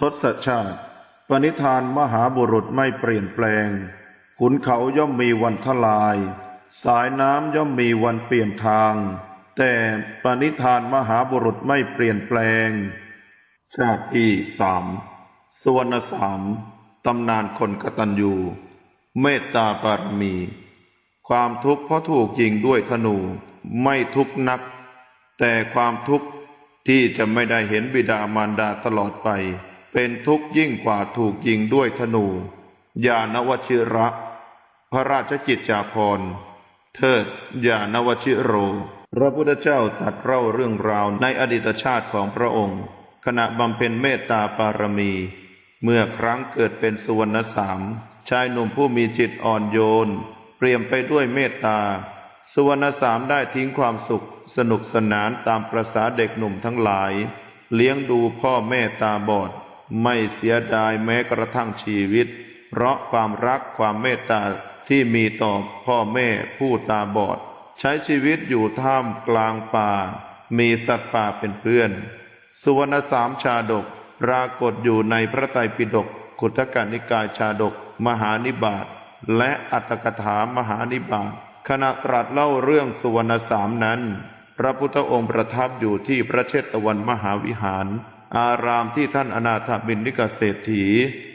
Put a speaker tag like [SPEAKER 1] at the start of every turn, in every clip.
[SPEAKER 1] ทศชาติ ปณิธานมหาบุรุษไม่เปลี่ยนแปลง ขุนเขาย่อมมีวันทลาย สายน้ำย่อมมีวันเปลี่ยนทาง แต่ปณิธานมหาบุรุษไม่เปลี่ยนแปลง ชาติที่สามสวรรณสามตำนานคนกตัญญู เมตตาบารมี ความทุกข์เพราะถูกยิงด้วยธนูไม่ทุกนัก แต่ความทุกข์ที่จะไม่ได้เห็นบิดามารดาตลอดไป เป็นทุกข์ยิ่งกว่าถูกยิงด้วยธนู ยานวชิระ พระราชกิจจาภรณ์เทิดยานวชิโร พระพุทธเจ้าตัดเล่าเรื่องราวในอดีตชาติของพระองค์ ขณะบำเพ็ญเมตตาปารมี เมื่อครั้งเกิดเป็นสุวรรณสาม ชายหนุ่มผู้มีจิตอ่อนโยน เปลี่ยมไปด้วยเมตตา สุวรรณสามได้ทิ้งความสุขสนุกสนานตามประษาเด็กหนุ่มทั้งหลาย เลี้ยงดูพ่อแม่ตาบอด ไม่เสียดายแม้กระทั่งชีวิต เพราะความรักความเมตตาที่มีต่อพ่อแม่ผู้ตาบอด ใช้ชีวิตอยู่ท่ามกลางป่า มีสัตว์ป่าเป็นเพื่อน สุวรรณสามชาดกปรากฏอยู่ในพระไตรปิฎกขุทกนิกายชาดก มหานิบาตและอัตถกถามหานิบาตขณะตรัสเล่าเรื่องสุวรรณสามนั้น พระพุทธองค์ประทับอยู่ที่พระเชตวันมหาวิหาร อารามที่ท่านอนาถบินนิกเศรษฐี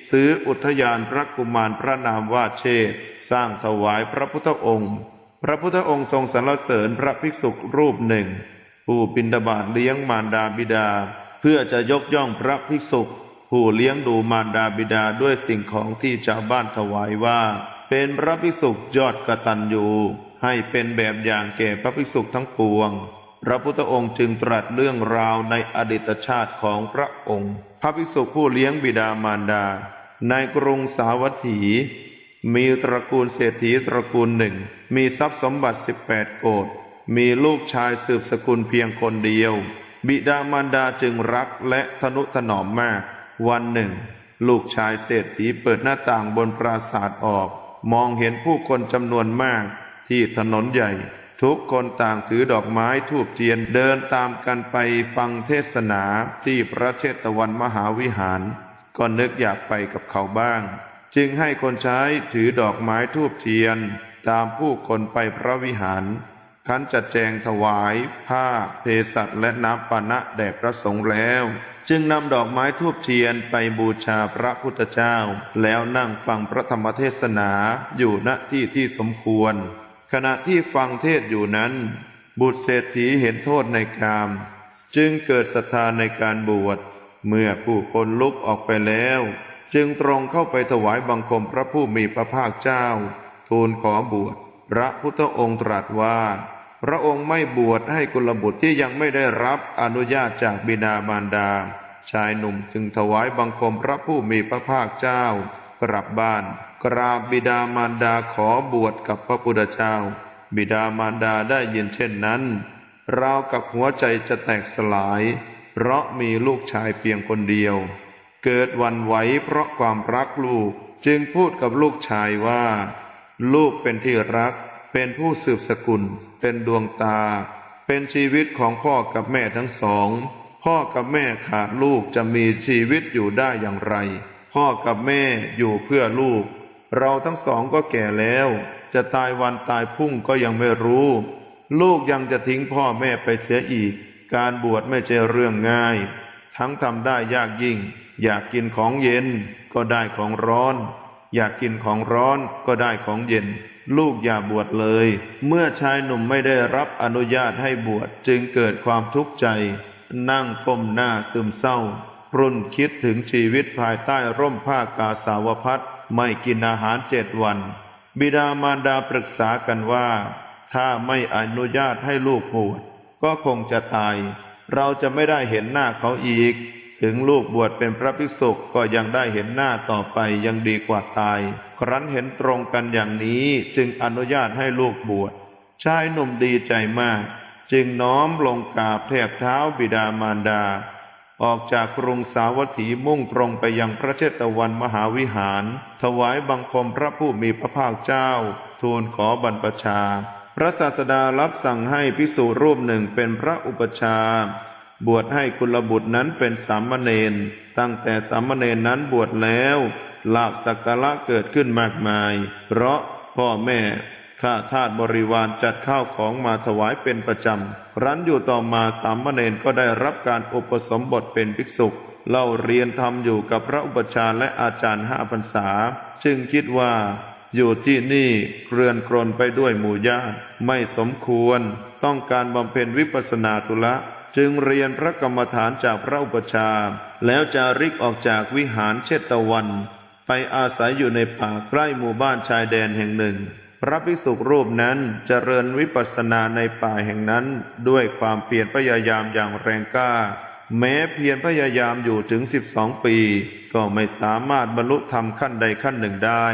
[SPEAKER 1] ซื้ออุทยานพระกุมารพระนามว่าเชษสร้างถวายพระพุทธองค์ พระพุทธองค์ทรงสรรเสริญพระภิกษุรูปหนึ่ง ผู้บินดาบาตเลี้ยงมารดาบิดา เพื่อจะยกย่องพระภิกษุ ผู้เลี้ยงดูมารดาบิดาด้วยสิ่งของที่ชาวบ้านถวายว่า เป็นพระภิกษุยอดกตัญญูให้เป็นแบบอย่างแก่พระภิกษุทั้งปวง พระพุทธองค์จึงตรัสเรื่องราวในอดีตชาติของพระองค์ พระภิกษุผู้เลี้ยงบิดามารดา ในกรุงสาวัตถี มีตระกูลเศรษฐีตระกูลหนึ่ง มีทรัพย์สมบัติ 18 โกดมีลูกชายสืบสกุลเพียงคนเดียว บิดามารดาจึงรักและทนุถนอมมาก วันหนึ่ง ลูกชายเศรษฐีเปิดหน้าต่างบนปราสาทออก มองเห็นผู้คนจำนวนมากที่ถนนใหญ่ ทุกคนต่างถือดอกไม้ทูบเทียนเดินตามกันไปฟังเทศนาที่พระเชตวันมหาวิหาร ก็นึกอยากไปกับเขาบ้าง จึงให้คนใช้ถือดอกไม้ทูบเทียน ตามผู้คนไปพระวิหารขันจัดแจงถวาย ผ้าเภสัชและน้ำปานะแด่พระสงฆ์แล้ว จึงนำดอกไม้ทูบเทียนไปบูชาพระพุทธเจ้า แล้วนั่งฟังพระธรรมเทศนาอยู่ณที่ที่สมควร ขณะที่ฟังเทศอยู่นั้น บุตรเศรษฐีเห็นโทษในกาม จึงเกิดศรัทธาในการบวช เมื่อผู้คนลุกออกไปแล้ว จึงตรงเข้าไปถวายบังคมพระผู้มีพระภาคเจ้า ทูลขอบวช พระพุทธองค์ตรัสว่า พระองค์ไม่บวชให้กุลบุตรที่ยังไม่ได้รับอนุญาตจากบิดามารดา ชายหนุ่มจึงถวายบังคมพระผู้มีพระภาคเจ้า กลับบ้าน กราบบิดามารดาขอบวชกับพระพุทธเจ้า บิดามารดาได้ยินเช่นนั้นราวกับหัวใจจะแตกสลาย เพราะมีลูกชายเพียงคนเดียว เกิดวันไหวเพราะความรักลูกจึงพูดกับลูกชายว่า ลูกเป็นที่รัก เป็นผู้สืบสกุล เป็นดวงตา เป็นชีวิตของพ่อกับแม่ทั้งสอง พ่อกับแม่ขาดลูกจะมีชีวิตอยู่ได้อย่างไร พ่อกับแม่อยู่เพื่อลูก เราทั้งสองก็แก่แล้ว จะตายวันตายพุ่งก็ยังไม่รู้ ลูกยังจะทิ้งพ่อแม่ไปเสียอีก การบวชไม่ใช่เรื่องง่าย ทั้งทำได้ยากยิ่ง อยากกินของเย็นก็ได้ของร้อน อยากกินของร้อนก็ได้ของเย็น ลูกอย่าบวชเลย เมื่อชายหนุ่มไม่ได้รับอนุญาตให้บวชจึงเกิดความทุกข์ใจ นั่งก้มหน้าซึมเศร้า รุ่นคิดถึงชีวิตภายใต้ร่มผ้ากาสาวพัดไม่กินอาหารเจ็ดวัน บิดามารดาปรึกษากันว่า ถ้าไม่อนุญาตให้ลูกบวชก็คงจะตาย เราจะไม่ได้เห็นหน้าเขาอีก ถึงลูกบวชเป็นพระภิกษุก็ยังได้เห็นหน้าต่อไปยังดีกว่าตาย ครั้นเห็นตรงกันอย่างนี้จึงอนุญาตให้ลูกบวชชายหนุ่มดีใจมาก จึงน้อมลงกราบแทบเท้าบิดามารดา ออกจากกรุงสาวัตถีมุ่งตรงไปยังพระเชตวันมหาวิหาร ถวายบังคมพระผู้มีพระภาคเจ้า ทูลขอบรรพชา พระศาสดารับสั่งให้พิสูรรูปหนึ่งเป็นพระอุปชา บวชให้กุลบุตรนั้นเป็นสามเณรตั้งแต่สามเณรนั้นบวชแล้วลาบสักการะเกิดขึ้นมากมาย เพราะพ่อแม่ ข้าทาสบริวารจัดข้าวของมาถวายเป็นประจำรั้นอยู่ต่อมาสามเณรก็ได้รับการอุปสมบทเป็นภิกษุเล่าเรียนทำอยู่กับพระอุปชาและอาจารย์ห้าพรรษา จึงคิดว่าอยู่ที่นี่เรือนกรนไปด้วยหมู่ญาติไม่สมควร ต้องการบำเพ็ญวิปัสสนาธุระจึงเรียนพระกรรมฐานจากพระอุปชา แล้วจาริกออกจากวิหารเชตวัน ไปอาศัยอยู่ในป่าใกล้หมู่บ้านชายแดนแห่งหนึ่ง พระภิกษุรูปนั้นเจริญวิปัสสนาในป่าแห่งนั้น ด้วยความเพียรพยายามอย่างแรงกล้า แม้เพียรพยายามอยู่ถึงสิบสองปี ก็ไม่สามารถบรรลุธรรมขั้นใดขั้นหนึ่งได้